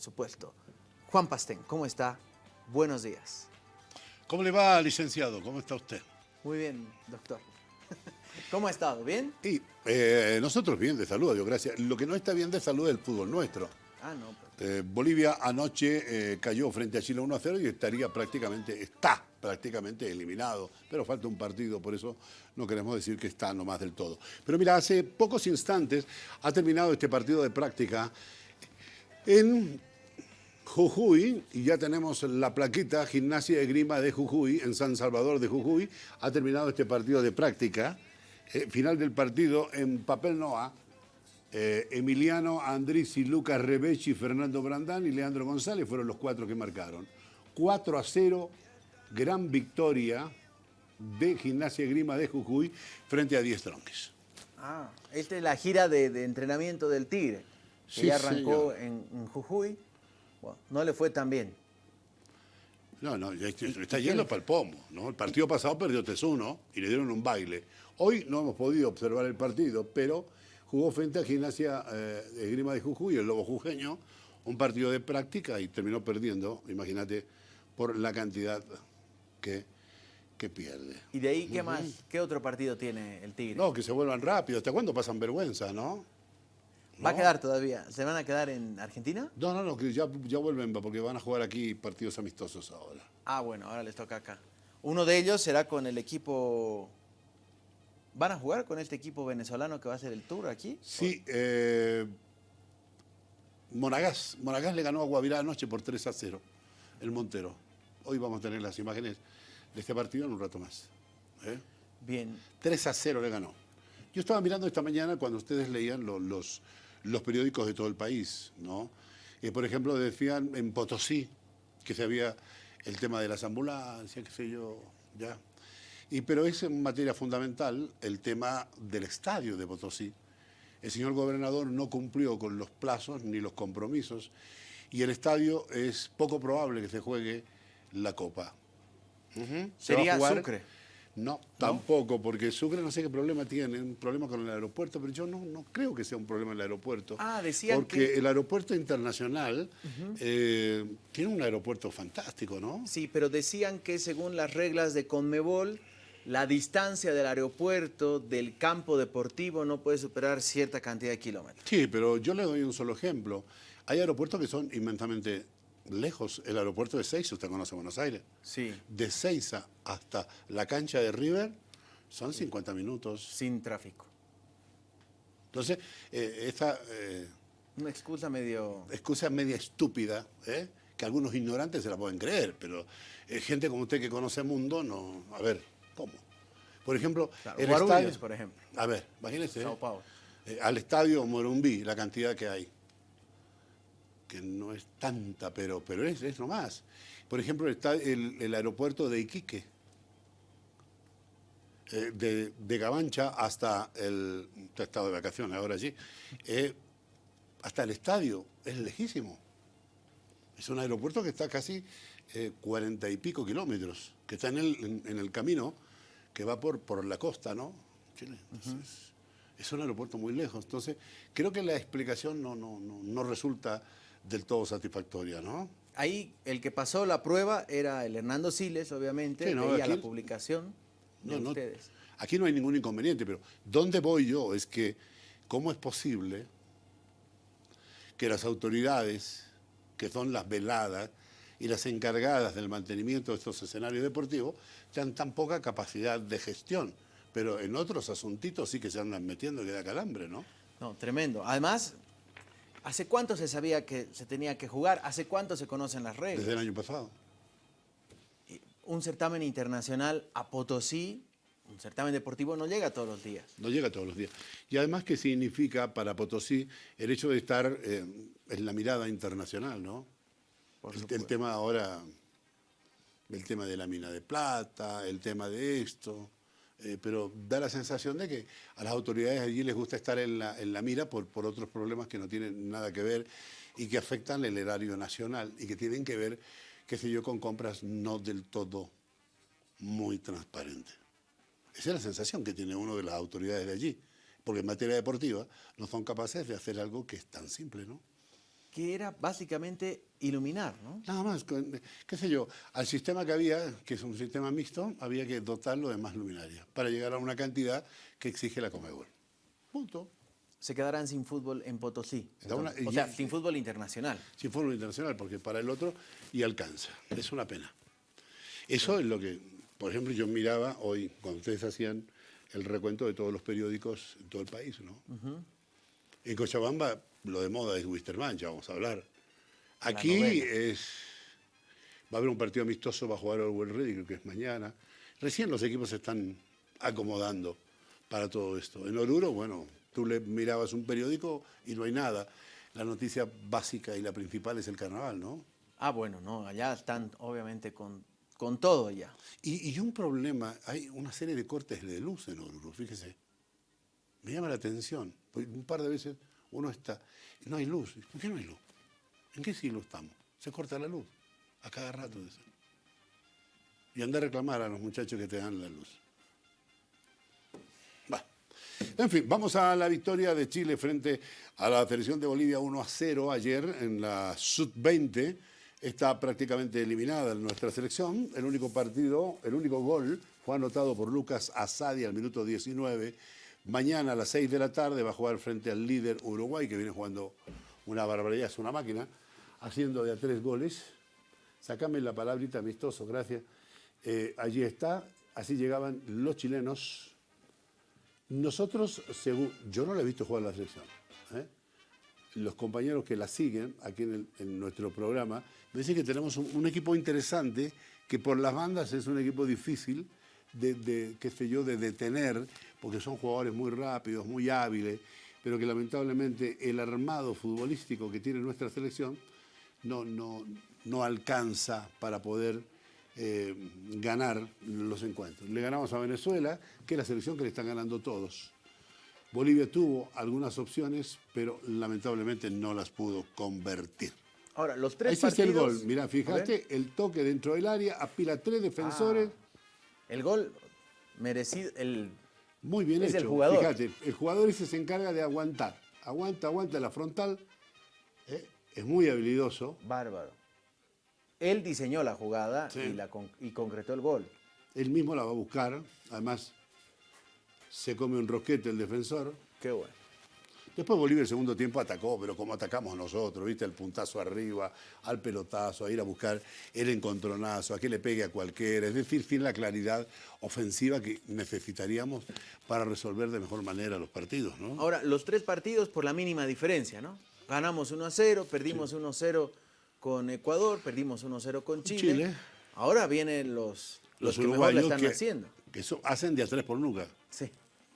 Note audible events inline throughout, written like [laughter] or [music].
supuesto. Juan Pastén, ¿cómo está? Buenos días. ¿Cómo le va, licenciado? ¿Cómo está usted? Muy bien, doctor. [laughs] ¿Cómo ha estado? ¿Bien? Y eh, nosotros bien de salud, Dios gracias. Lo que no está bien de salud es el fútbol nuestro. Ah, no. Eh, Bolivia anoche eh, cayó frente a Chile 1 a 0 y estaría prácticamente, está prácticamente eliminado. Pero falta un partido, por eso no queremos decir que está nomás del todo. Pero mira, hace pocos instantes ha terminado este partido de práctica en Jujuy, y ya tenemos la plaquita Gimnasia de Grima de Jujuy, en San Salvador de Jujuy, ha terminado este partido de práctica. Eh, final del partido en papel Noa, eh, Emiliano Andrisi, Lucas Rebechi, Fernando Brandán y Leandro González fueron los cuatro que marcaron. 4 a 0, gran victoria de Gimnasia de Grima de Jujuy frente a Diez Tronques. Ah, esta es la gira de, entrenamiento del Tigre, que ya arrancó en Jujuy no le fue tan bien. No, no, está yendo para el pomo. ¿no? El partido pasado perdió 3-1 y le dieron un baile. Hoy no hemos podido observar el partido, pero jugó frente a Gimnasia eh, de Grima de Jujuy, el Lobo Jujeño, un partido de práctica y terminó perdiendo, imagínate, por la cantidad que, que pierde. ¿Y de ahí qué más? ¿Qué otro partido tiene el Tigre? No, que se vuelvan rápido. ¿Hasta cuándo pasan vergüenza, no? ¿Va a quedar todavía? ¿Se van a quedar en Argentina? No, no, no, que ya, ya vuelven porque van a jugar aquí partidos amistosos ahora. Ah, bueno, ahora les toca acá. Uno de ellos será con el equipo... ¿Van a jugar con este equipo venezolano que va a hacer el tour aquí? Sí, eh, Monagas. Monagas le ganó a Guavirá anoche por 3 a 0, el Montero. Hoy vamos a tener las imágenes de este partido en un rato más. ¿eh? Bien. 3 a 0 le ganó. Yo estaba mirando esta mañana cuando ustedes leían los los periódicos de todo el país, ¿no? Y por ejemplo, decían en Potosí que se había el tema de las ambulancias, qué sé yo, ya. Y, pero es en materia fundamental el tema del estadio de Potosí. El señor gobernador no cumplió con los plazos ni los compromisos y el estadio es poco probable que se juegue la Copa. ¿Sería Sucre? No, tampoco, porque Sucre no sé qué problema tiene, un problema con el aeropuerto, pero yo no, no creo que sea un problema el aeropuerto. Ah, decían Porque el aeropuerto internacional eh, tiene un aeropuerto fantástico, ¿no? Sí, pero decían que según las reglas de Conmebol, la distancia del aeropuerto, del campo deportivo, no puede superar cierta cantidad de kilómetros. Sí, pero yo le doy un solo ejemplo. Hay aeropuertos que son inmensamente lejos, el aeropuerto de Seiza, usted conoce Buenos Aires. Sí. De Seiza hasta la cancha de River son 50 minutos. Sin tráfico. Entonces, eh, esta... Eh, Una excusa medio... Excusa media estúpida, ¿eh? que algunos ignorantes se la pueden creer, pero gente como usted que conoce el mundo, no... A ver, ¿cómo? Por ejemplo, el estadio... por ejemplo. A ver, imagínese. Sao Paulo. al estadio Morumbí, la cantidad que hay que no es tanta, pero, pero es, es nomás. Por ejemplo, está el, aeropuerto de Iquique, eh, de, de, Gavancha hasta el estado de vacaciones, ahora sí, eh, hasta el estadio, es lejísimo. Es un aeropuerto que está casi eh, cuarenta y pico kilómetros, que está en el, en, el, camino que va por, por la costa, ¿no? Chile. es un aeropuerto muy lejos. Entonces, creo que la explicación no, no, no, no resulta del todo satisfactoria, ¿no? Ahí el que pasó la prueba era el Hernando Siles, obviamente, sí, veía la publicación de ustedes. aquí no hay ningún inconveniente, pero ¿dónde voy yo? Es que, ¿cómo es posible que las autoridades, que son las veladas y las encargadas del mantenimiento de estos escenarios deportivos, tengan tan poca capacidad de gestión? Pero en otros asuntitos sí que se andan metiendo que da calambre, ¿no? No, tremendo. Además, ¿Hace cuánto se sabía que se tenía que jugar? ¿Hace cuánto se conocen las reglas? Desde el año pasado. Un certamen internacional a Potosí, un certamen deportivo, no llega todos los días. No llega todos los días. Y además, ¿qué significa para Potosí el hecho de estar eh, en la mirada internacional, no? el, el tema ahora, el tema de la mina de plata, el tema de esto... Eh, pero da la sensación de que a las autoridades allí les gusta estar en la, mira por, por, otros problemas que no tienen nada que ver y que afectan el erario nacional y que tienen que ver, qué sé yo, con compras no del todo muy transparentes. Esa es la sensación que tiene uno de las autoridades de allí, porque en materia deportiva no son capaces de hacer algo que es tan simple, ¿no? Que era básicamente iluminar, ¿no? Nada más, qué sé yo, al sistema que había, que es un sistema mixto, había que dotarlo de más luminaria para llegar a una cantidad que exige la Comebol. Punto. Se quedarán sin fútbol en Potosí. Una- o sea, sin fútbol internacional. Sin foro internacional, porque para el otro y alcanza. Es una pena. Eso es lo que, por ejemplo, yo miraba hoy, cuando ustedes hacían el recuento de todos los periódicos en todo el país, ¿no? En Cochabamba lo de moda es Wisterman, ya vamos a hablar. Aquí es. Va a haber un partido amistoso, va a jugar Orwell Ready, creo que es mañana. Recién los equipos se están acomodando para todo esto. En Oruro, bueno, tú le mirabas un periódico y no hay nada. La noticia básica y la principal es el carnaval, ¿no? Ah, bueno, no, allá están obviamente con, con todo ya. Y, y un problema, hay una serie de cortes de luz en Oruro, fíjese. Me llama la atención. Un par de veces uno está, no hay luz. ¿Por qué no hay luz? ¿En qué siglo estamos? Se corta la luz, a cada rato. dice. Y anda a reclamar a los muchachos que te dan la luz. En fin, vamos a la victoria de Chile frente a la selección de Bolivia 1 a 0 ayer en la Sub-20. Está prácticamente eliminada nuestra selección. El único partido, el único gol fue anotado por Lucas Asadi al minuto 19. Mañana a las 6 de la tarde va a jugar frente al líder Uruguay, que viene jugando una barbaridad, es una máquina, haciendo de a tres goles. Sacame la palabrita amistoso, gracias. Eh, allí está, así llegaban los chilenos nosotros, según, yo no la he visto jugar la selección. ¿eh? Los compañeros que la siguen aquí en, nuestro programa me dicen que tenemos un equipo interesante, que por las bandas es un equipo difícil de, de, qué sé yo, de detener, porque son jugadores muy rápidos, muy hábiles, pero que lamentablemente el armado futbolístico que tiene nuestra selección no, no, no alcanza para poder eh, ganar los encuentros. Le ganamos a Venezuela, que es la selección que le están ganando todos. Bolivia tuvo algunas opciones, pero lamentablemente no las pudo convertir. Ahora, los tres Ese es el partidos... gol. Mirá, A ver, fíjate, el toque dentro del área, apila tres defensores. El gol merecido, el... Muy bien Es hecho. el jugador. Fíjate, el jugador ese se encarga de aguantar. Aguanta, aguanta la frontal. ¿eh? Es muy habilidoso. Bárbaro. Él diseñó la jugada Sí. y, la con- y concretó el gol. Él mismo la va a buscar. Además, se come un rosquete el defensor. Qué bueno. Después Bolivia el segundo tiempo atacó, pero como atacamos nosotros, ¿viste? El puntazo arriba, al pelotazo, a ir a buscar el encontronazo, a que le pegue a cualquiera. Es decir, sin la claridad ofensiva que necesitaríamos para resolver de mejor manera los partidos, ¿no? Ahora, los tres partidos por la mínima diferencia, ¿no? Ganamos 1 a 0, perdimos 1 a 0 con Ecuador, perdimos 1 a 0 con Chile. Chile. Ahora vienen los, los, Los que mejor la están que, haciendo. que eso hacen de a tres por nunca. Sí.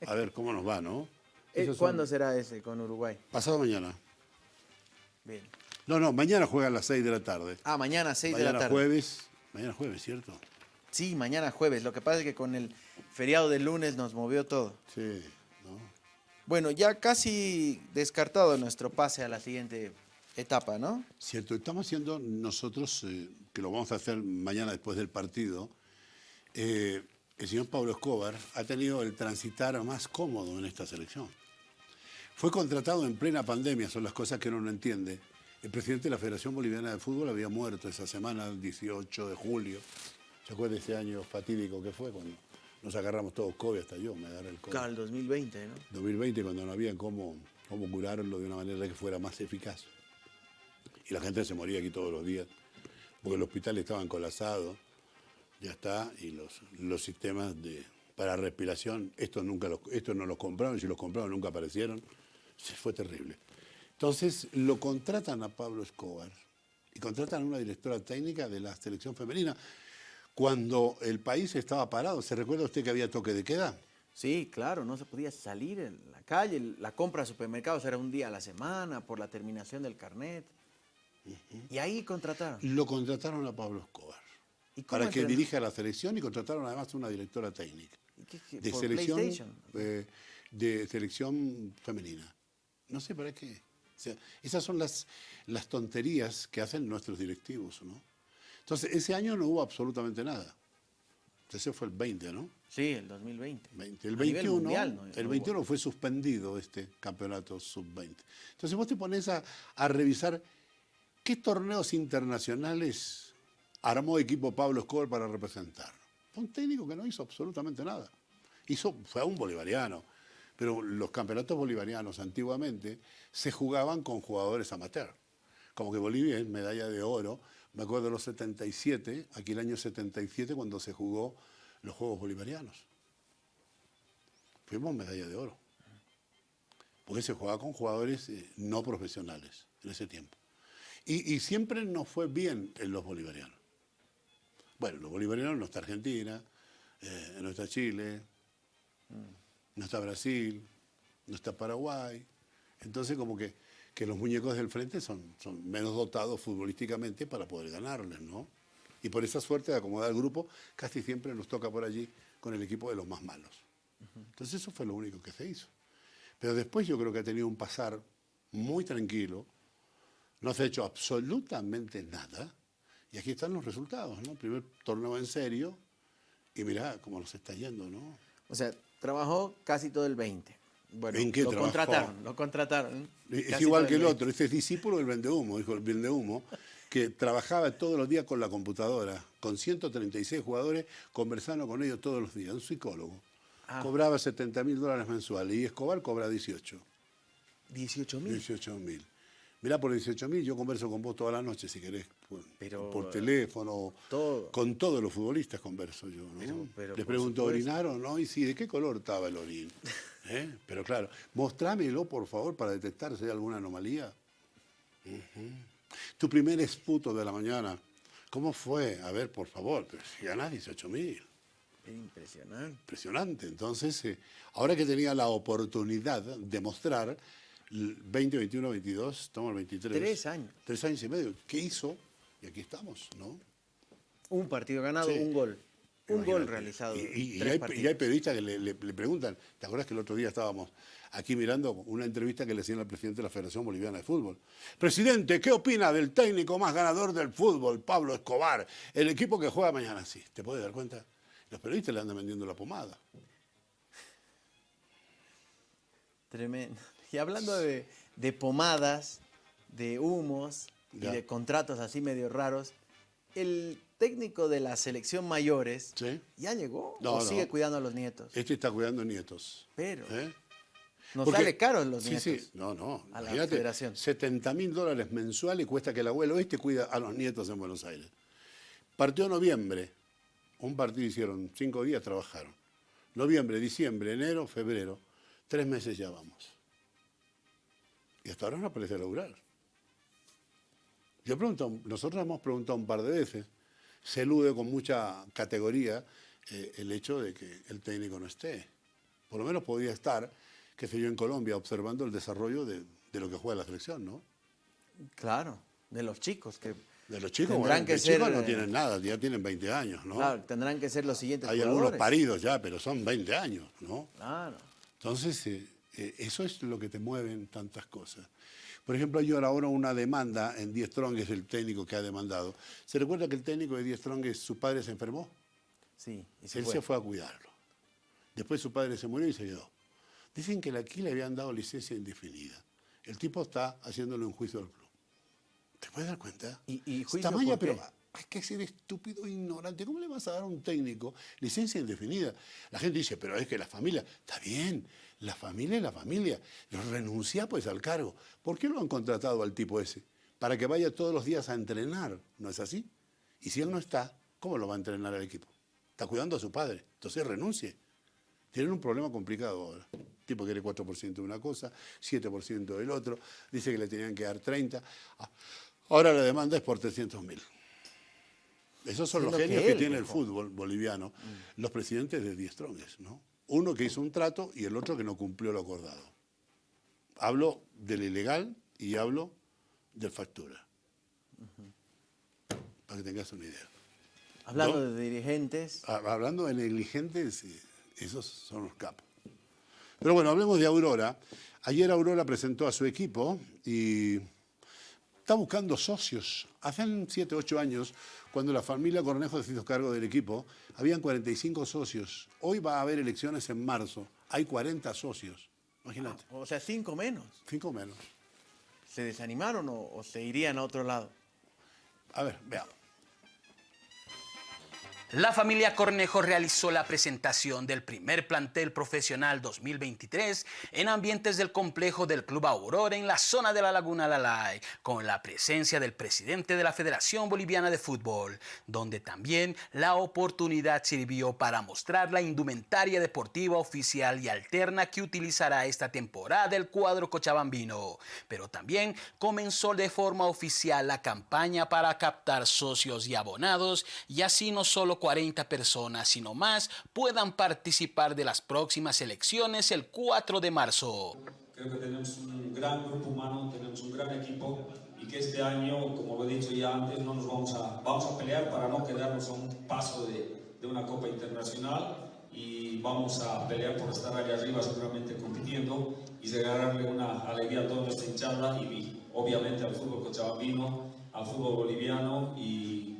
A ver cómo nos va, ¿no? Eh, son- ¿Cuándo será ese con Uruguay? Pasado mañana. Bien. No, no, mañana juega a las 6 de la tarde. Ah, mañana 6 de mañana la tarde. jueves. Mañana jueves, ¿cierto? Sí, mañana jueves. Lo que pasa es que con el feriado del lunes nos movió todo. Sí, ¿no? Bueno, ya casi descartado nuestro pase a la siguiente etapa, ¿no? Cierto, estamos haciendo nosotros, eh, que lo vamos a hacer mañana después del partido, eh, el señor Pablo Escobar ha tenido el transitar más cómodo en esta selección. Fue contratado en plena pandemia, son las cosas que uno no entiende. El presidente de la Federación Boliviana de Fútbol había muerto esa semana, el 18 de julio. ¿Se acuerda de ese año fatídico que fue cuando nos agarramos todos COVID, hasta yo me agarré el COVID? Claro, el 2020, ¿no? 2020 cuando no había cómo, cómo curarlo de una manera que fuera más eficaz. Y la gente se moría aquí todos los días, porque los hospitales estaban colapsados, ya está, y los, los sistemas de, para respiración, estos, nunca los, estos no los compraron, si los compraron nunca aparecieron, fue terrible. Entonces lo contratan a Pablo Escobar y contratan a una directora técnica de la selección femenina. Cuando el país estaba parado, ¿se recuerda usted que había toque de queda? Sí, claro, no se podía salir en la calle. La compra a supermercados era un día a la semana por la terminación del carnet. Y ahí contrataron. Lo contrataron a Pablo Escobar ¿Y cómo para que dirija la selección y contrataron además una directora técnica ¿Y qué- qué- de selección eh, de selección femenina. No sé para qué. O sea, esas son las, las tonterías que hacen nuestros directivos, ¿no? Entonces, ese año no hubo absolutamente nada. Ese fue el 20, ¿no? Sí, el 2020. 20. El A nivel 21, mundial, ¿no? el No hubo. 21 fue suspendido este campeonato sub-20. Entonces vos te pones a, a revisar ¿Qué torneos internacionales armó equipo Pablo Escobar para representar? un técnico que no hizo absolutamente nada. Hizo, fue a un bolivariano, pero los campeonatos bolivarianos antiguamente se jugaban con jugadores amateur. Como que Bolivia es medalla de oro. Me acuerdo de los 77, aquí el año 77, cuando se jugó los Juegos Bolivarianos. Fuimos medalla de oro. Porque se jugaba con jugadores eh, no profesionales en ese tiempo. Y, siempre nos fue bien en los bolivarianos. Bueno, los bolivarianos no está Argentina, eh, no está Chile, no está Brasil, no está Paraguay. Entonces como que, que los muñecos del frente son, son menos dotados futbolísticamente para poder ganarles, ¿no? Y por esa suerte de acomodar el grupo, casi siempre nos toca por allí con el equipo de los más malos. Entonces eso fue lo único que se hizo. Pero después yo creo que ha tenido un pasar muy tranquilo, no se ha hecho absolutamente nada, y aquí están los resultados, ¿no? Primer torneo en serio, y mirá cómo nos está yendo, ¿no? O sea, trabajó casi todo el 20. Bueno, ¿En qué lo contrataron, lo contrataron. Es igual que el, otro, este es discípulo del vendehumo, dijo el vendehumo, que trabajaba todos los días con la computadora, con 136 jugadores, conversando con ellos todos los días, un psicólogo. Ah. Cobraba 70 mil dólares mensuales y Escobar cobra 18. ¿18 mil? 18 mil. Mirá, por 18 mil yo converso con vos toda la noche, si querés, por, teléfono. Con todos los futbolistas converso yo. ¿no? Les pregunto, ¿orinaron? ¿No? Y sí, ¿de qué color estaba el orín? [laughs] ¿Eh? Pero claro, mostrámelo, por favor, para detectar si hay alguna anomalía. Tu primer esputo de la mañana, ¿cómo fue? A ver, por favor, pero si ganás 18 mil. Impresionante. Impresionante. Entonces, eh, ahora que tenía la oportunidad de mostrar 20, 21, 22, estamos el 23. Tres años. Tres años y medio. ¿Qué hizo? Y aquí estamos, ¿no? Un partido ganado, un gol. Un gol realizado. Y, hay, periodistas que le, preguntan, ¿te acuerdas que el otro día estábamos aquí mirando una entrevista que le hacían al presidente de la Federación Boliviana de Fútbol? Presidente, ¿qué opina del técnico más ganador del fútbol, Pablo Escobar? El equipo que juega mañana, sí. ¿Te puedes dar cuenta? Los periodistas le andan vendiendo la pomada. Tremendo. Y hablando de, pomadas, de humos y de contratos así medio raros, el técnico de la selección mayores ya llegó o sigue cuidando a los nietos. Este está cuidando nietos. Pero ¿Eh? nos sale caro los nietos. Sí, sí, no, no. A la federación. 70 mil dólares mensuales cuesta que el abuelo este cuida a los nietos en Buenos Aires. Partió noviembre, un partido hicieron, cinco días trabajaron. Noviembre, diciembre, enero, febrero, tres meses ya vamos. Y hasta ahora no aparece lograr. Yo pregunto, nosotros hemos preguntado un par de veces, se elude con mucha categoría eh, el hecho de que el técnico no esté. Por lo menos podría estar, que sé yo, en Colombia observando el desarrollo de, lo que juega la selección, ¿no? Claro, de los chicos que... De los chicos, tendrán que ser, chicos no tienen nada, ya tienen 20 años, ¿no? Claro, tendrán que ser los siguientes Hay algunos paridos ya, pero son 20 años, ¿no? Claro. Entonces, eh, eh, eso es lo que te mueve en tantas cosas. Por ejemplo, hay ahora una demanda en Die Strong, es el técnico que ha demandado. ¿Se recuerda que el técnico de Die Strong, su padre se enfermó? Sí. Él se fue a cuidarlo. Después su padre se murió y se quedó. Dicen que aquí le habían dado licencia indefinida. El tipo está haciéndole un juicio al club. ¿Te puedes dar cuenta? ¿Y, y juicio pero hay que ser estúpido e ignorante. ¿Cómo le vas a dar a un técnico licencia indefinida? La gente dice, pero es que la familia, está bien, la familia es la familia. Renuncia pues al cargo. ¿Por qué lo han contratado al tipo ese? Para que vaya todos los días a entrenar, ¿no es así? Y si él no está, ¿cómo lo va a entrenar el equipo? Está cuidando a su padre, entonces renuncie. Tienen un problema complicado ahora. El tipo quiere 4% de una cosa, 7% del otro, dice que le tenían que dar 30. Ah, ahora la demanda es por 300 mil. Esos son los genios que, tiene el fútbol boliviano, mm. los presidentes de Die Strongest, ¿no? Uno que hizo un trato y el otro que no cumplió lo acordado. Hablo del ilegal y hablo del factura. Para que tengas una idea. Hablando de dirigentes. Hablando de negligentes, esos son los capos. Pero bueno, hablemos de Aurora. Ayer Aurora presentó a su equipo y está buscando socios. Hace 7, 8 años cuando la familia Cornejo se hizo cargo del equipo, habían 45 socios. Hoy va a haber elecciones en marzo. Hay 40 socios. Imagínate. o sea, cinco menos. Cinco menos. se desanimaron o, se irían a otro lado? A ver, veamos. La familia Cornejo realizó la presentación del primer plantel profesional 2023 en ambientes del complejo del Club Aurora en la zona de la Laguna Lalay, con la presencia del presidente de la Federación Boliviana de Fútbol, donde también la oportunidad sirvió para mostrar la indumentaria deportiva oficial y alterna que utilizará esta temporada el cuadro cochabambino. Pero también comenzó de forma oficial la campaña para captar socios y abonados y así no solo 40 personas, sino más, puedan participar de las próximas elecciones el 4 de marzo. Creo que tenemos un gran grupo humano, tenemos un gran equipo y que este año, como lo he dicho ya antes, no nos vamos a, vamos a pelear para no quedarnos a un paso de, de una Copa Internacional y vamos a pelear por estar allá arriba seguramente compitiendo y regalarle una alegría a toda nuestra hinchada y obviamente al fútbol cochabambino, al fútbol boliviano y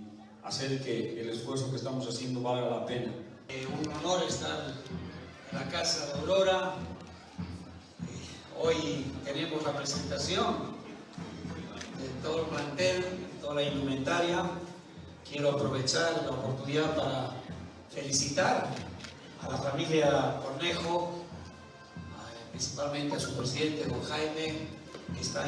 hacer que el esfuerzo que estamos haciendo valga la pena. Eh, un honor estar en la Casa de Aurora. Hoy tenemos la presentación de todo el plantel, toda la indumentaria. Quiero aprovechar la oportunidad para felicitar a la familia Cornejo, principalmente a su presidente, don Jaime,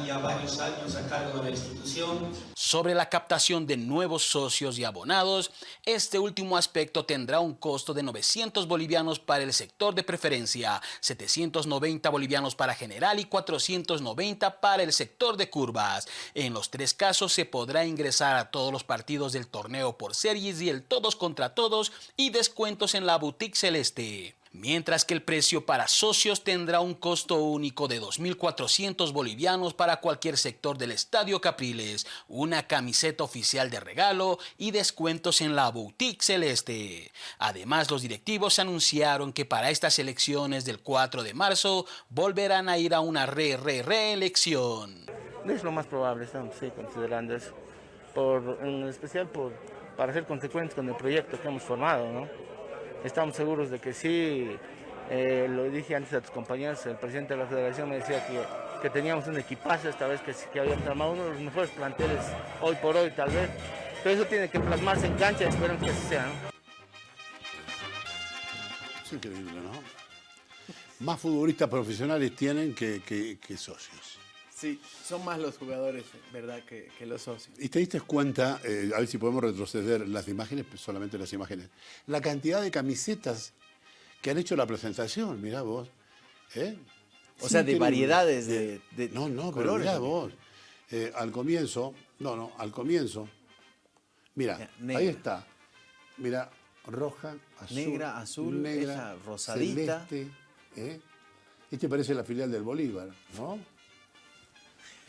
ya varios años a cargo de la institución. Sobre la captación de nuevos socios y abonados, este último aspecto tendrá un costo de 900 bolivianos para el sector de preferencia, 790 bolivianos para general y 490 para el sector de curvas. En los tres casos se podrá ingresar a todos los partidos del torneo por series y el todos contra todos y descuentos en la boutique celeste mientras que el precio para socios tendrá un costo único de 2.400 bolivianos para cualquier sector del Estadio Capriles, una camiseta oficial de regalo y descuentos en la boutique celeste. Además, los directivos anunciaron que para estas elecciones del 4 de marzo volverán a ir a una re-re-reelección. Es lo más probable, estamos sí, considerando eso, por, en especial por, para ser consecuentes con el proyecto que hemos formado, ¿no? Estamos seguros de que sí, eh, lo dije antes a tus compañeros, el presidente de la federación me decía que, que teníamos un equipazo esta vez que, que habíamos armado uno de los mejores planteles hoy por hoy tal vez, pero eso tiene que plasmarse en cancha y esperamos que así sea. Es increíble, ¿no? Más futbolistas profesionales tienen que, que socios. Sí, son más los jugadores, ¿verdad?, que, los socios. Y te diste cuenta, eh, a ver si podemos retroceder las imágenes, pues, solamente las imágenes, la cantidad de camisetas que han hecho la presentación, mirá vos. ¿eh? O sea, de variedades de, No, no, pero mirá vos. Eh, al comienzo, no, no, al comienzo, mira, ahí está. Mira, roja, azul, negra, azul, negra, rosadita. Celeste, Este parece la filial del Bolívar, ¿no?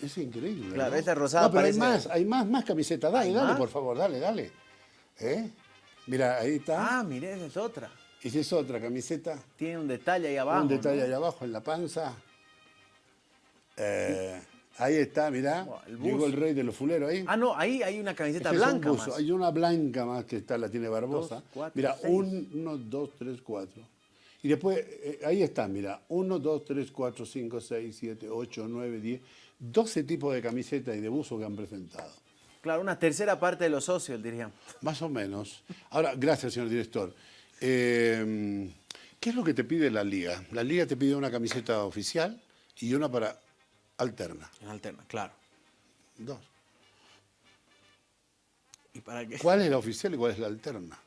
Es increíble. Claro, esta rosada no, pero hay más, hay más, más camisetas. Dale, dale, por favor, dale, dale. ¿Eh? Mira, ahí está. Ah, mire, esa es otra. Esa es otra camiseta. Tiene un detalle ahí abajo. Un detalle ahí abajo en la panza. Eh, ahí está, mirá. Llegó el rey de los fuleros ahí. Ah, no, ahí hay una camiseta blanca. más. Hay una blanca más que está, la tiene Barbosa. mira, uno, dos, tres, cuatro. Y después, eh, ahí está, mira, uno, dos, tres, cuatro, cinco, seis, siete, ocho, nueve, diez. 12 tipos de camisetas y de buzo que han presentado. Claro, una tercera parte de los socios, diríamos. Más o menos. Ahora, gracias, señor director. Eh, ¿Qué es lo que te pide la Liga? La Liga te pide una camiseta oficial y una para alterna. Alterna, claro. Dos. ¿Y para qué? ¿Cuál es la oficial y cuál es la alterna?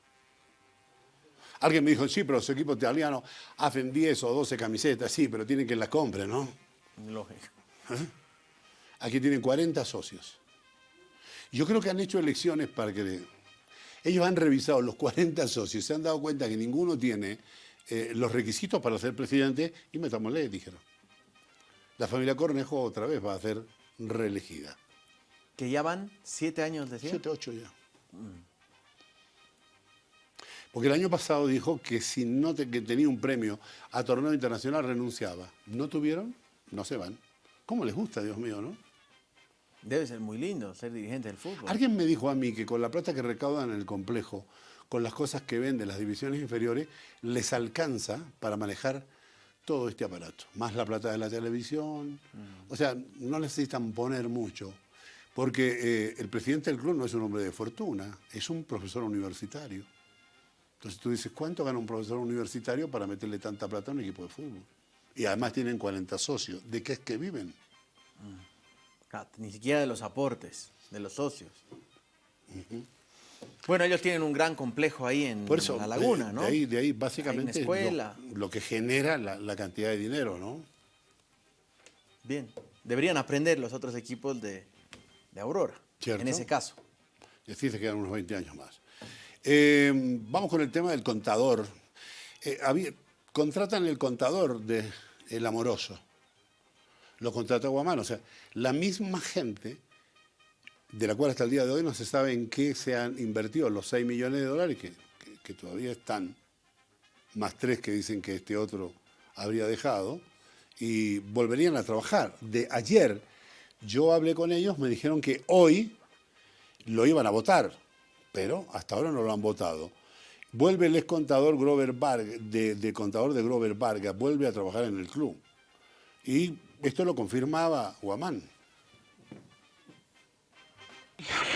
Alguien me dijo, sí, pero los equipos italianos hacen 10 o 12 camisetas, sí, pero tienen que la compren, ¿no? Lógico. ¿Eh? Aquí tienen 40 socios. Yo creo que han hecho elecciones para que... Ellos han revisado los 40 socios, se han dado cuenta que ninguno tiene eh, los requisitos para ser presidente y metámosle, dijeron. La familia Cornejo otra vez va a ser reelegida. ¿Que ya van siete años, decía? Siete, ocho ya. Porque el año pasado dijo que si no que tenía un premio a torneo internacional renunciaba. ¿No tuvieron? No se van. ¿Cómo les gusta, Dios mío, no? Debe ser muy lindo ser dirigente del fútbol. Alguien me dijo a mí que con la plata que recaudan en el complejo, con las cosas que venden las divisiones inferiores, les alcanza para manejar todo este aparato, más la plata de la televisión. O sea, no necesitan poner mucho, porque eh, el presidente del club no es un hombre de fortuna, es un profesor universitario. Entonces tú dices, ¿cuánto gana un profesor universitario para meterle tanta plata a un equipo de fútbol? Y además tienen 40 socios. ¿De qué es que viven? Ah, ni siquiera de los aportes, de los socios. Bueno, ellos tienen un gran complejo ahí en, la laguna, ¿no? De ahí, de ahí básicamente Lo, lo, que genera la, cantidad de dinero, ¿no? Bien. Deberían aprender los otros equipos de, Aurora, en ese caso. Y así se quedan unos 20 años más. Eh, vamos con el tema del contador. Eh, contratan el contador de El Amoroso. Lo contrata Guamán. O sea, la misma gente de la cual hasta el día de hoy no se sabe en qué se han invertido los 6 millones de dólares que, todavía están, más tres que dicen que este otro habría dejado, y volverían a trabajar. De ayer yo hablé con ellos, me dijeron que hoy lo iban a votar, pero hasta ahora no lo han votado. Vuelve el ex contador Grover Vargas, de, contador de Grover Vargas, vuelve a trabajar en el club. Y esto lo confirmaba Guamán.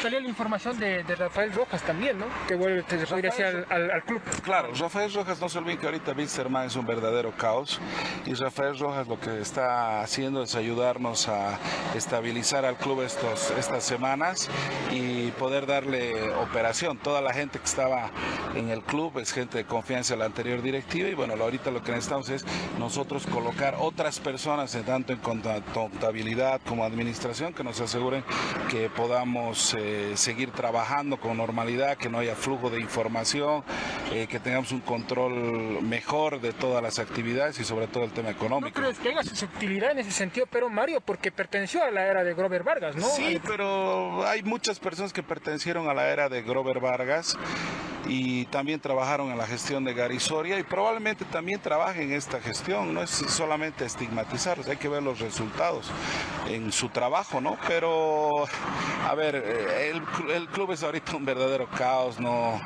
Salió la información de, Rafael Rojas también, ¿no? Que vuelve, podría hacer al, club. Claro, Rafael Rojas, no se olviden que ahorita Wilstermann es un verdadero caos y Rafael Rojas lo que está haciendo es ayudarnos a estabilizar al club estos, estas semanas y poder darle operación. Toda la gente que estaba en el club es gente de confianza de la anterior directiva y bueno, ahorita lo que necesitamos es nosotros colocar otras personas, tanto en contabilidad como administración, que nos aseguren que podamos eh, seguir trabajando con normalidad, que no haya flujo de información, eh, que tengamos un control mejor de todas las actividades y sobre todo el tema económico. ¿No crees que haya susceptibilidad en ese sentido, pero Mario, porque perteneció a la era de Grover Vargas, ¿no? Sí, pero hay muchas personas que pertenecieron a la era de Grover Vargas y también trabajaron en la gestión de Garisoria y probablemente también trabajen en esta gestión. No es solamente estigmatizarlos, hay que ver los resultados en su trabajo, ¿no? Pero, a ver, eh, el, club es ahorita un verdadero caos, ¿no?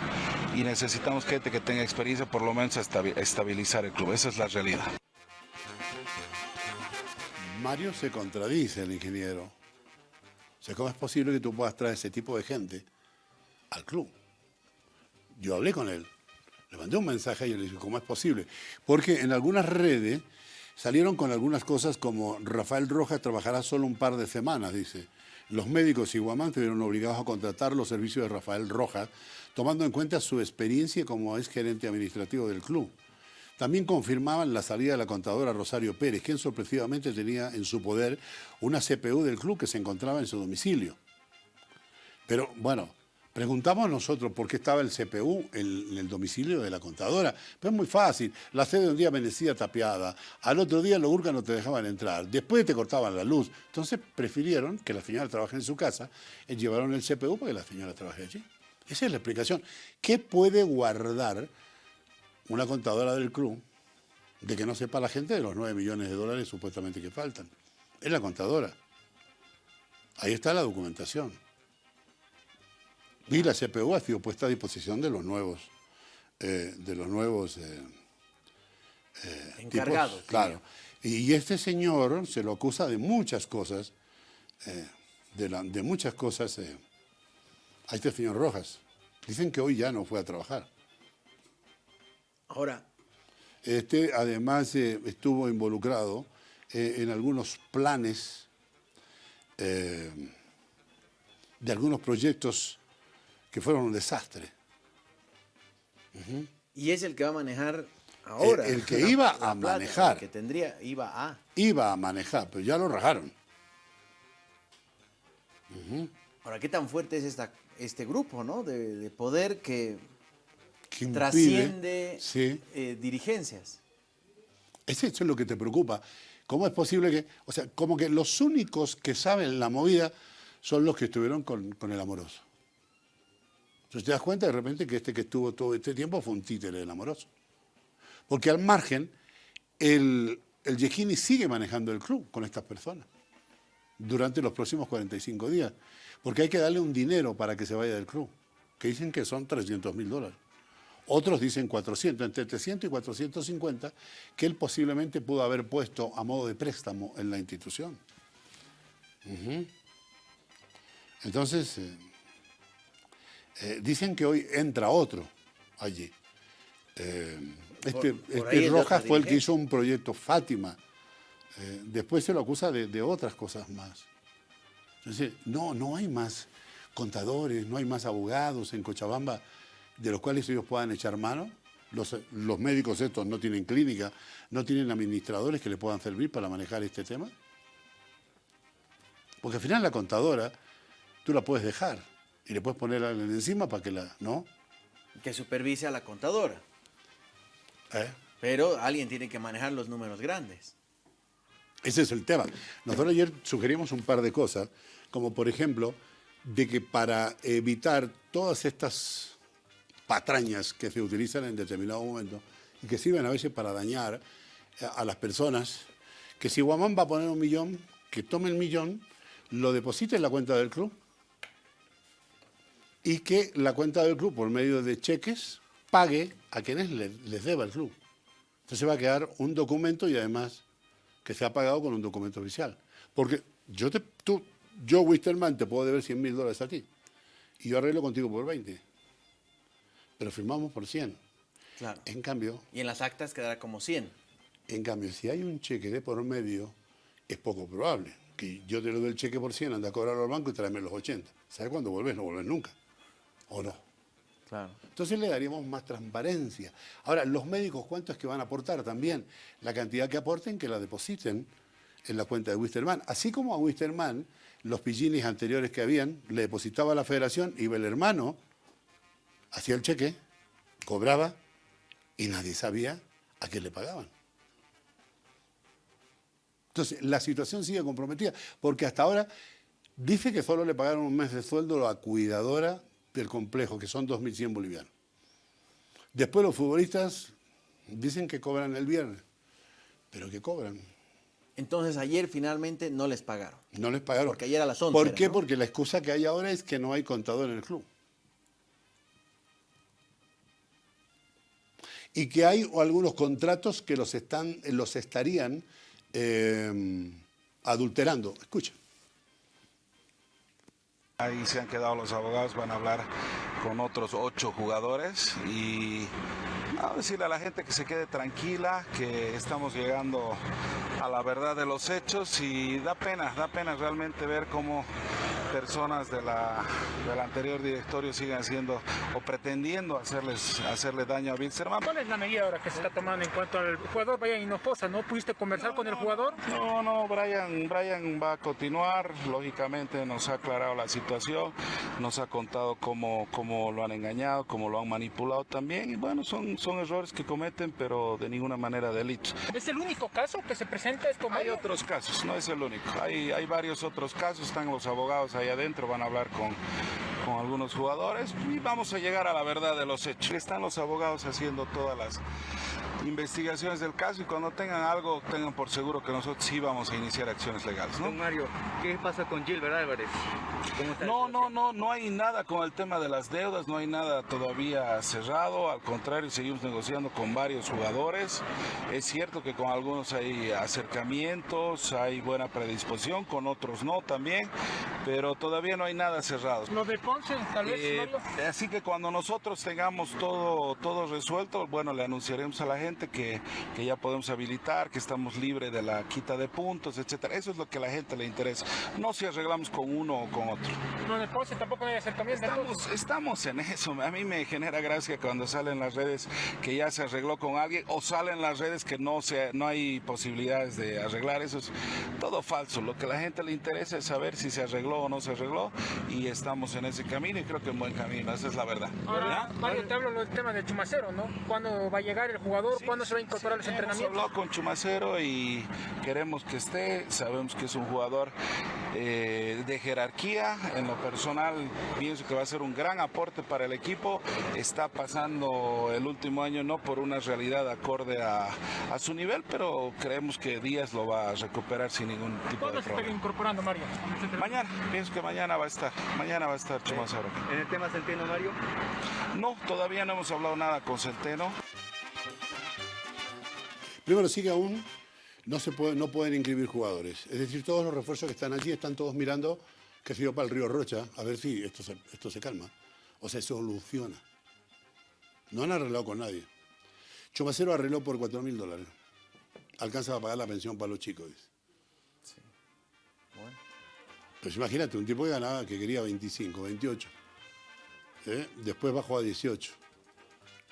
Y necesitamos gente que tenga experiencia, por lo menos, a estabilizar el club. Esa es la realidad. Mario se contradice, el ingeniero. O sea, ¿cómo es posible que tú puedas traer ese tipo de gente al club? Yo hablé con él, le mandé un mensaje y le dije, ¿cómo es posible? Porque en algunas redes salieron con algunas cosas como Rafael Rojas trabajará solo un par de semanas, dice. Los médicos y Guamán estuvieron obligados a contratar los servicios de Rafael Rojas, tomando en cuenta su experiencia como ex gerente administrativo del club. También confirmaban la salida de la contadora Rosario Pérez, quien sorpresivamente tenía en su poder una CPU del club que se encontraba en su domicilio. Pero bueno, Preguntamos nosotros por qué estaba el CPU en, el domicilio de la contadora. Pero es muy fácil. La sede un día amanecía tapiada, al otro día los urcas no te dejaban entrar, después te cortaban la luz. Entonces prefirieron que la señora trabaje en su casa y llevaron el CPU para que la señora trabaje allí. Esa es la explicación. ¿Qué puede guardar una contadora del club de que no sepa la gente de los 9 millones de dólares supuestamente que faltan? Es la contadora. Ahí está la documentación. Y la CPU ha sido puesta a disposición de los nuevos, eh, de los nuevos eh, eh, encargados. claro. Y este señor se lo acusa de muchas cosas, de, de, muchas cosas a este señor Rojas. Dicen que hoy ya no fue a trabajar. Ahora. Este además estuvo involucrado en algunos planes de algunos proyectos que fueron un desastre. Y es el que va a manejar ahora. El, que [laughs] iba a manejar. El que tendría, iba a. Iba a manejar, pero ya lo rajaron. Ahora, ¿qué tan fuerte es esta, este grupo, ¿no? De, poder que, trasciende eh, dirigencias. Eso es lo que te preocupa. ¿Cómo es posible que, o sea, como que los únicos que saben la movida son los que estuvieron con el amoroso? Entonces te das cuenta de repente que este que estuvo todo este tiempo fue un títere del amoroso. Porque al margen, el, el sigue manejando el club con estas personas durante los próximos 45 días. Porque hay que darle un dinero para que se vaya del club, que dicen que son 300 mil dólares. Otros dicen 400, entre 300 y 450, que él posiblemente pudo haber puesto a modo de préstamo en la institución. Entonces, eh, eh, dicen que hoy entra otro allí. Eh, este, este Rojas fue el que hizo un proyecto Fátima. después se lo acusa de, de otras cosas más. Entonces, no, no hay más contadores, no hay más abogados en Cochabamba de los cuales ellos puedan echar mano. Los, los, médicos estos no tienen clínica, no tienen administradores que le puedan servir para manejar este tema. Porque al final la contadora, tú la puedes dejar y le puedes poner alguien encima para que la... ¿No? Que supervise a la contadora. ¿Eh? Pero alguien tiene que manejar los números grandes. Ese es el tema. Nosotros ayer sugerimos un par de cosas, como por ejemplo, de que para evitar todas estas patrañas que se utilizan en determinado momento y que sirven a veces para dañar a las personas, que si Guamán va a poner un millón, que tome el millón, lo deposite en la cuenta del club y que la cuenta del club, por medio de cheques, pague a quienes les deba el club. Entonces va a quedar un documento y además que se ha pagado con un documento oficial. Porque yo, te, tú, yo Wisterman, te puedo deber 100 mil dólares a ti y yo arreglo contigo por 20. Pero firmamos por 100. Claro. En cambio... Y en las actas quedará como 100. En cambio, si hay un cheque de por medio, es poco probable que yo te lo doy el cheque por 100, anda a cobrarlo al banco y tráeme los 80. ¿Sabes cuándo volvés? No volvés nunca. ¿O no? Claro. Entonces le daríamos más transparencia. Ahora, los médicos, ¿cuánto es que van a aportar también? La cantidad que aporten, que la depositen en la cuenta de Wisterman. Así como a Wisterman, los pillinis anteriores que habían, le depositaba a la federación, iba el hermano, hacía el cheque, cobraba y nadie sabía a qué le pagaban. Entonces, la situación sigue comprometida, porque hasta ahora dice que solo le pagaron un mes de sueldo a la cuidadora del complejo, que son 2.100 bolivianos. Después los futbolistas dicen que cobran el viernes, pero que cobran. Entonces ayer finalmente no les pagaron. No les pagaron. Porque ayer a las 11. ¿Por qué? Porque la excusa que hay ahora es que no hay contador en el club. Y que hay algunos contratos que los, están, los estarían eh, adulterando. Escucha. Ahí se han quedado los abogados, van a hablar con otros ocho jugadores y a decirle a la gente que se quede tranquila, que estamos llegando a la verdad de los hechos y da pena, da pena realmente ver cómo personas de la, del anterior directorio siguen haciendo o pretendiendo hacerles hacerle daño a Wilstermann. ¿Cuál es la medida ahora que se está tomando en cuanto al jugador Brian Hinojosa? ¿No pudiste conversar con el jugador? No, no, Brian, Brian va a continuar, lógicamente nos ha aclarado la situación, nos ha contado cómo, cómo lo han engañado, cómo lo han manipulado también y bueno, son, son errores que cometen pero de ninguna manera delitos. ¿Es el único caso que se presenta esto? Hay otros casos, no es el único, hay, hay varios otros casos, están los abogados ahí adentro, van a hablar con, con algunos jugadores y vamos a llegar a la verdad de los hechos. Están los abogados haciendo todas las investigaciones del caso y cuando tengan algo tengan por seguro que nosotros sí vamos a iniciar acciones legales. ¿no? Mario, ¿qué pasa con Gilbert Álvarez? no, no, no, no hay nada con el tema de las deudas, no hay nada todavía cerrado, al contrario seguimos negociando con varios jugadores. Es cierto que con algunos hay acercamientos, hay buena predisposición, con otros no también, pero todavía no hay nada cerrado. Lo de Ponce, tal vez. Eh, así que cuando nosotros tengamos todo, todo resuelto, bueno, le anunciaremos a la gente que, que ya podemos habilitar, que estamos libres de la quita de puntos, etcétera. Eso es lo que a la gente le interesa. No si arreglamos con uno o con otro. No, de Ponce tampoco hay acercamiento. Estamos, estamos en eso. A mí me genera gracia cuando salen las redes que ya se arregló con alguien o salen las redes que no, se, no hay posibilidades de arreglar. Eso es todo falso. Lo que a la gente le interesa es saber si se arregló o no se arregló y estamos en ese camino y creo que en buen camino. Esa es la verdad. Ahora, Mario, te hablo del tema de Chumacero, ¿no? ¿Cuándo va a llegar el jugador? ¿Cuándo se va a incorporar a los Hemos entrenamientos? hablado con Chumacero y queremos que esté. Sabemos que es un jugador eh, de jerarquía. En lo personal, pienso que va a ser un gran aporte para el equipo. Está pasando el último año no por una realidad acorde a, a su nivel, pero creemos que Díaz lo va a recuperar sin ningún tipo ¿Cuándo de se estaría problema. incorporando Mario? Mañana, pienso que mañana va a estar. Mañana va a estar Chumacero. En el tema Centeno, Mario, No, todavía no hemos hablado nada con Centeno. Primero, sigue aún, no, se puede, no pueden inscribir jugadores. Es decir, todos los refuerzos que están allí están todos mirando que se yo para el río Rocha, a ver si esto se, esto se calma o se soluciona. No han arreglado con nadie. Chumacero arregló por 4 mil dólares. Alcanza a pagar la pensión para los chicos. dice. Bueno. Pues imagínate, un tipo que ganaba, que quería 25, 28. ¿eh? Después bajó a 18.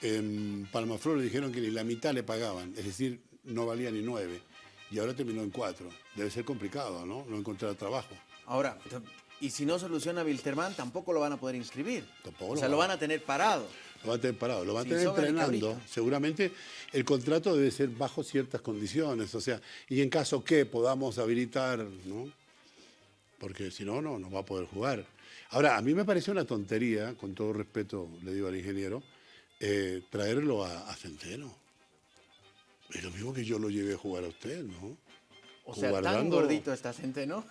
En Palmaflor le dijeron que ni la mitad le pagaban, es decir, no valía ni 9. Y ahora terminó en 4. Debe ser complicado, ¿no? No encontrar trabajo. Ahora, y si no soluciona Wilterman, tampoco lo van a poder inscribir. Tampoco o lo sea, lo van a tener parado. Lo van a tener parado, lo van a tener entrenando. Seguramente el contrato debe ser bajo ciertas condiciones, o sea, y en caso que podamos habilitar, ¿no? Porque si no, no, no va a poder jugar. Ahora, a mí me parece una tontería, con todo respeto le digo al ingeniero, eh, traerlo a, a Centeno. Es lo mismo que yo lo llevé a jugar a usted, ¿no? O sea, tan gordito esta gente, ¿no?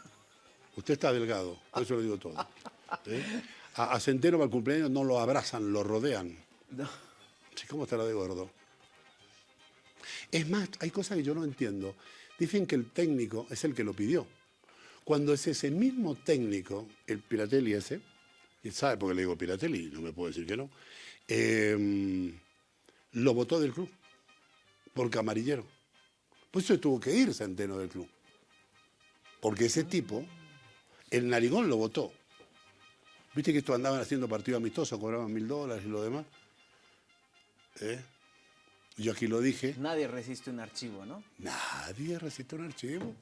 Usted está delgado, por eso lo digo todo. [laughs] ¿eh? A, a Centeno para el cumpleaños no lo abrazan, lo rodean. No. Sí, ¿cómo estará de gordo? Es más, hay cosas que yo no entiendo. Dicen que el técnico es el que lo pidió. Cuando es ese mismo técnico, el Piratelli ese, y sabe por qué le digo Piratelli, no me puedo decir que no, eh, lo votó del club, por camarillero. Por eso tuvo que ir Centeno del club. Porque ese tipo, el narigón lo votó. Viste que estos andaban haciendo partido amistoso, cobraban mil dólares y lo demás. ¿Eh? Yo aquí lo dije, Nadie resiste un archivo, ¿no? nadie resiste un archivo.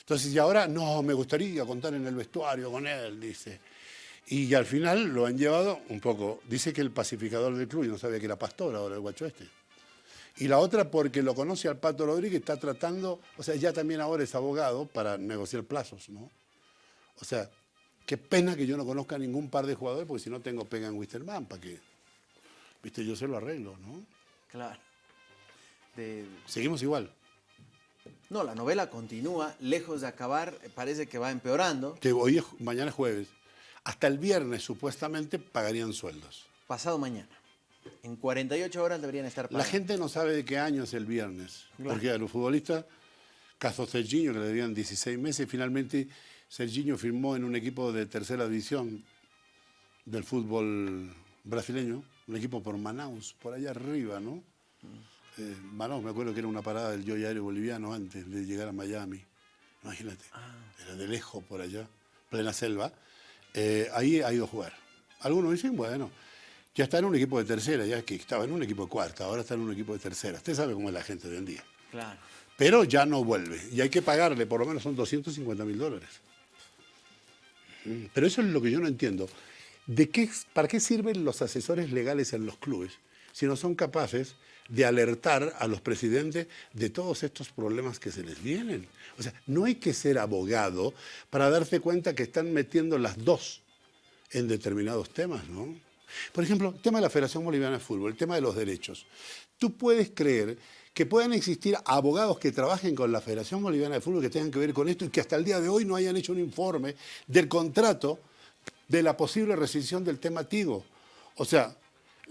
Entonces, y ahora, no, me gustaría contar en el vestuario con él, dice. Y al final lo han llevado un poco. Dice que el pacificador del club, y no sabía que era pastor ahora el guacho este. Y la otra porque lo conoce al Pato Rodríguez, está tratando, o sea, ya también ahora es abogado para negociar plazos, ¿no? O sea, qué pena que yo no conozca a ningún par de jugadores, porque si no tengo pega en Wisterman, ¿para qué? Viste, yo se lo arreglo, ¿no? Claro. De- Seguimos igual. No, la novela continúa, lejos de acabar, parece que va empeorando. Que hoy es, mañana es jueves. Hasta el viernes supuestamente pagarían sueldos. Pasado mañana. En 48 horas deberían estar La pagando. gente no sabe de qué año es el viernes. Claro. Porque a los futbolistas, caso Serginho, que le debían 16 meses, finalmente Serginho firmó en un equipo de tercera división del fútbol brasileño, un equipo por Manaus, por allá arriba, ¿no? Eh, Manaus, me acuerdo que era una parada del Joy Aéreo Boliviano antes de llegar a Miami. Imagínate, era de lejos por allá, plena selva. Eh, ahí ha ido a jugar. Algunos dicen, bueno, ya está en un equipo de tercera, ya que estaba en un equipo de cuarta, ahora está en un equipo de tercera. Usted sabe cómo es la gente de hoy en día. Claro. Pero ya no vuelve. Y hay que pagarle, por lo menos son 250 mil dólares. Mm, Pero eso es lo que yo no entiendo. ¿De qué, ¿Para qué sirven los asesores legales en los clubes si no son capaces de alertar a los presidentes de todos estos problemas que se les vienen? O sea, no hay que ser abogado para darse cuenta que están metiendo las dos en determinados temas, ¿no? Por ejemplo, el tema de la Federación Boliviana de Fútbol, el tema de los derechos. Tú puedes creer que puedan existir abogados que trabajen con la Federación Boliviana de Fútbol que tengan que ver con esto y que hasta el día de hoy no hayan hecho un informe del contrato de la posible rescisión del tema Tigo. O sea,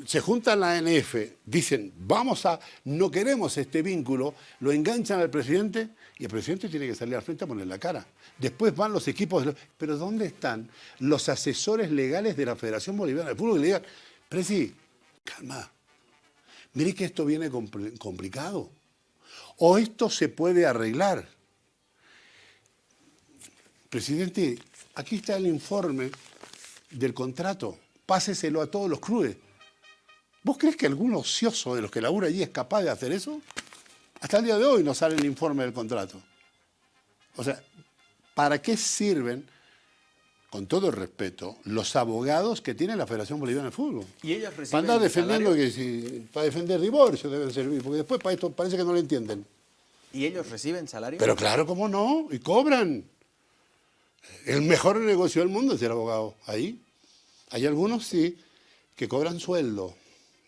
se juntan la ANF, dicen, vamos a, no queremos este vínculo, lo enganchan al presidente y el presidente tiene que salir al frente a poner la cara. Después van los equipos, de pero ¿dónde están los asesores legales de la Federación Boliviana de Fútbol que le digan, Presi, calma, mire que esto viene compl- complicado, o esto se puede arreglar. Presidente, aquí está el informe del contrato, páseselo a todos los clubes. ¿Vos crees que algún ocioso de los que labura allí es capaz de hacer eso? Hasta el día de hoy no sale el informe del contrato. O sea, ¿para qué sirven con todo el respeto, los abogados que tiene la Federación Boliviana de Fútbol. ¿Y ellos Para andar defendiendo salario? que si, para defender divorcio deben servir, porque después para esto parece que no lo entienden. ¿Y ellos reciben salario? Pero claro, ¿cómo no? Y cobran. El mejor negocio del mundo es ser abogado. Ahí. Hay algunos, sí, que cobran sueldo.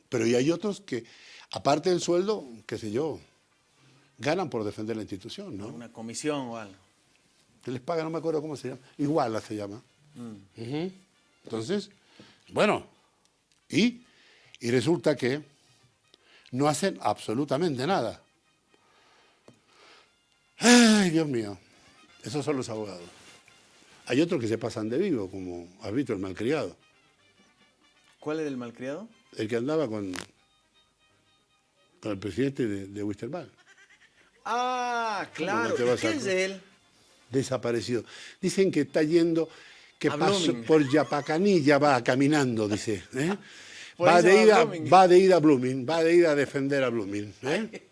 Pero y hay otros que, aparte del sueldo, qué sé yo, ganan por defender la institución, ¿no? Una comisión o algo. Que les paga, no me acuerdo cómo se llama. Iguala se llama. Ujú. Entonces, bueno, y, y resulta que no hacen absolutamente nada. Ay, Dios mío, esos son los abogados. Hay otros que se pasan de vivo, como has visto el malcriado, ¿Cuál era el malcriado? El que andaba con, con el presidente de, de Wisterman. Ah, claro. ¿Qué a- es de él? desaparecido. Dicen que está yendo, que pasó por Yapacanilla, va caminando, dice. ¿eh? [laughs] Va, de ida, va de ida a Blooming, va de ida a defender a Blooming. ¿eh?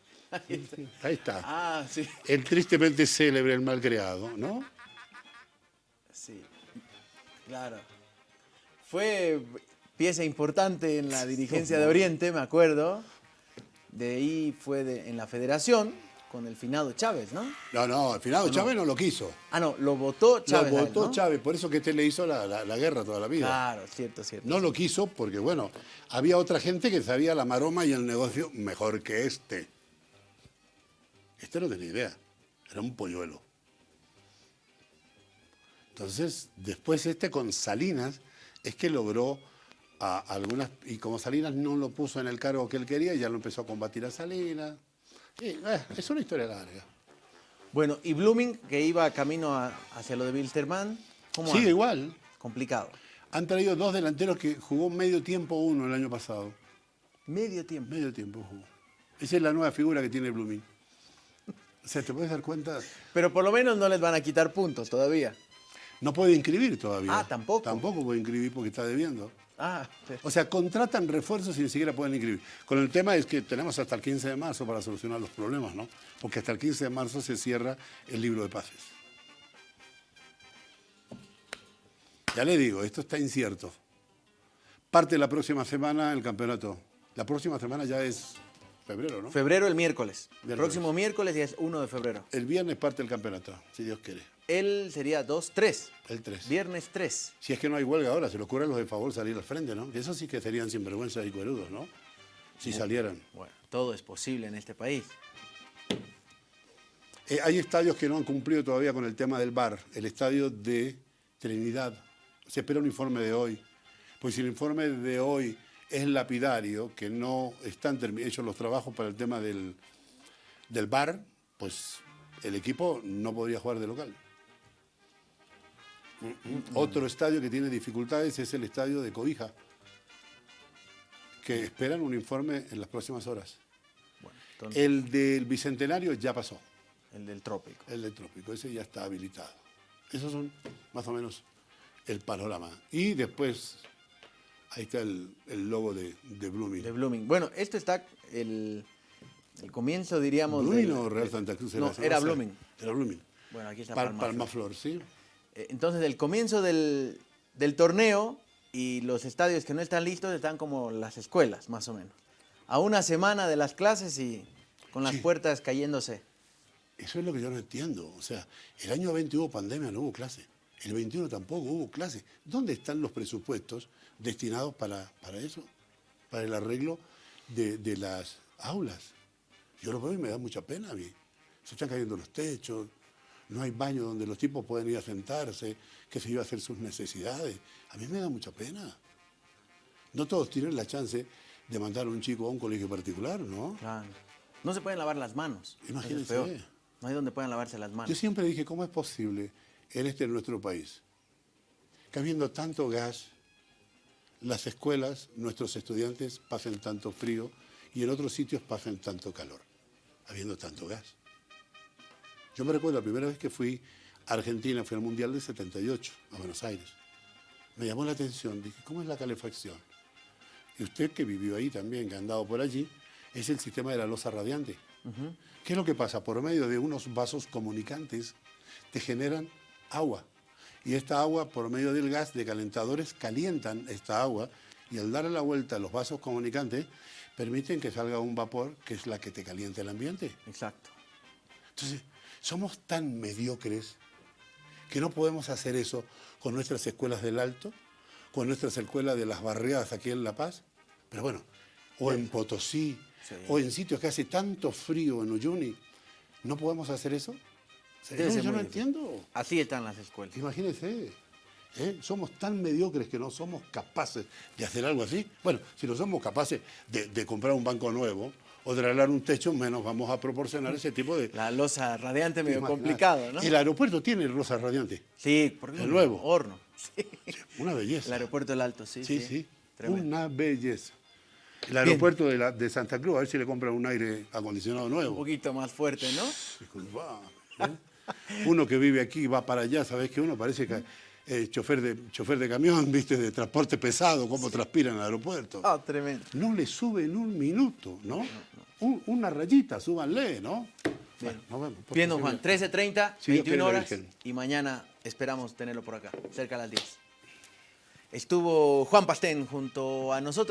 Ahí está. Ah, sí. El tristemente célebre, el malcreado, ¿no? Sí. Claro. Fue pieza importante en la dirigencia de Oriente, me acuerdo. De ahí fue de- en la federación con el finado Chávez, ¿no? No, no, al final Chávez no lo quiso. Ah, no, lo votó Chávez. lo él, votó ¿no? Chávez, por eso que este le hizo la, la- la guerra toda la vida. Claro, cierto, cierto. No lo quiso porque, bueno, había otra gente que sabía la maroma y el negocio mejor que este. Este no tenía idea, era un polluelo. Entonces, después este con Salinas es que logró a algunas, y como Salinas no lo puso en el cargo que él quería, ya lo empezó a combatir a Salinas. Y, eh, es una historia larga. Bueno, y Blooming, que iba camino a- hacia lo de Wilstermann, ¿cómo Sigue anda? igual. Complicado. Han traído dos delanteros que jugó medio tiempo uno el año pasado. Medio tiempo. Medio tiempo jugó. Esa es la nueva figura que tiene Blooming. O sea, ¿te puedes dar cuenta? Pero por lo menos no les van a quitar puntos todavía. No puede inscribir todavía. Ah, tampoco. Tampoco puede inscribir porque está debiendo. Ah, O sea, contratan refuerzos y ni siquiera pueden inscribir. Con el tema es que tenemos hasta el 15 de marzo para solucionar los problemas, ¿no? Porque hasta el 15 de marzo se cierra el libro de pases. Ya le digo, esto está incierto. Parte la próxima semana el campeonato. La próxima semana ya es febrero, ¿no? febrero el miércoles. Miércoles. Próximo miércoles ya es 1 de febrero. El viernes parte el campeonato, si Dios quiere. Él sería 2, 3. El 3. Viernes 3. Si es que no hay huelga ahora, se le ocurre a los de favor salir al frente, ¿no? Que eso sí que serían sinvergüenzas y cuerudos, ¿no? Si salieran. Bueno, todo es posible en este país. Eh, hay estadios que no han cumplido todavía con el tema del bar. El estadio de Trinidad. Se espera un informe de hoy. Pues si el informe de hoy es lapidario, que no están hechos los trabajos para el tema del, del bar, pues el equipo no podría jugar de local. Mm. Otro estadio que tiene dificultades es el estadio de Cobija, que esperan un informe en las próximas horas. Bueno, entonces, El del Bicentenario ya pasó. el del trópico. El del trópico, ese ya está habilitado. Esos son más o menos el panorama. Y después, ahí está el, el logo de, de Blooming. De Blooming. Bueno, esto está el, el comienzo, diríamos. ¿Blooming del- o Real Santa Cruz? No, esa? era. Blooming. Era Blooming. Bueno, aquí está Pal- Palma Palma Flor. Flor, sí. Eh, Entonces, el comienzo del, del torneo y los estadios que no están listos están como las escuelas, más o menos. A una semana de las clases y con las Sí. puertas cayéndose. Eso es lo que yo no entiendo. O sea, el año 20 hubo pandemia, no hubo clase. El 21 tampoco hubo clase. ¿Dónde están los presupuestos destinados para, para eso? Para el arreglo de, de las aulas. Yo lo veo y me da mucha pena a mí. Se están cayendo los techos, no hay baño donde los tipos pueden ir a sentarse, que se iba a hacer sus necesidades. A mí me da mucha pena. No todos tienen la chance de mandar a un chico a un colegio particular, ¿no? Claro. No se pueden lavar las manos. Es Imagínense. No hay donde puedan lavarse las manos. Yo siempre dije, ¿cómo es posible en este nuestro país que habiendo tanto gas, las escuelas, nuestros estudiantes pasen tanto frío y en otros sitios pasen tanto calor, habiendo tanto gas? Yo me recuerdo la primera vez que fui a Argentina, fui al Mundial del 78, a Buenos Aires. Me llamó la atención, dije, ¿cómo es la calefacción? Y usted que vivió ahí también, que ha andado por allí, es el sistema de la losa radiante. ¿Qué es lo que pasa? Por medio de unos vasos comunicantes te generan agua. Y esta agua, por medio del gas de calentadores, calientan esta agua y al darle la vuelta a los vasos comunicantes, permiten que salga un vapor que es la que te calienta el ambiente. Exacto. Entonces, somos tan mediocres que no podemos hacer eso con nuestras escuelas del Alto, con nuestras escuelas de las barriadas aquí en La Paz, pero bueno, o en Potosí, Sí. o en sitios que hace tanto frío en Uyuni, ¿no podemos hacer eso? No, yo no entiendo. Así están las escuelas. Imagínense, ¿eh? somos tan mediocres que no somos capaces de hacer algo así. Bueno, si no somos capaces de, de comprar un banco nuevo o de arreglar un techo, menos vamos a proporcionar ese tipo de... La losa radiante medio Imagínate. complicado, ¿no? El aeropuerto tiene rosa radiante. Sí, porque El un nuevo. horno. Sí. [laughs] Una belleza. El aeropuerto del Alto, sí. Sí, sí. Tremendo. Una belleza. El aeropuerto de, la- de Santa Cruz, a ver si le compran un aire acondicionado Un nuevo. poquito más fuerte, ¿no? Disculpa, ¿eh? [laughs] [laughs] Uno que vive aquí va para allá, ¿sabes que Uno parece que eh, chofer, de, chofer de camión, ¿viste? De transporte pesado, cómo transpira en el aeropuerto. Ah, tremendo. No le sube en un minuto, ¿no? Un- una rayita, súbanle, ¿no? Bien. Bueno, nos vemos. Bien, don. Juan, 13.30, Si Dios 21 quiere, la horas y mañana esperamos tenerlo por acá, cerca a las 10. Estuvo Juan Pastén junto a nosotros.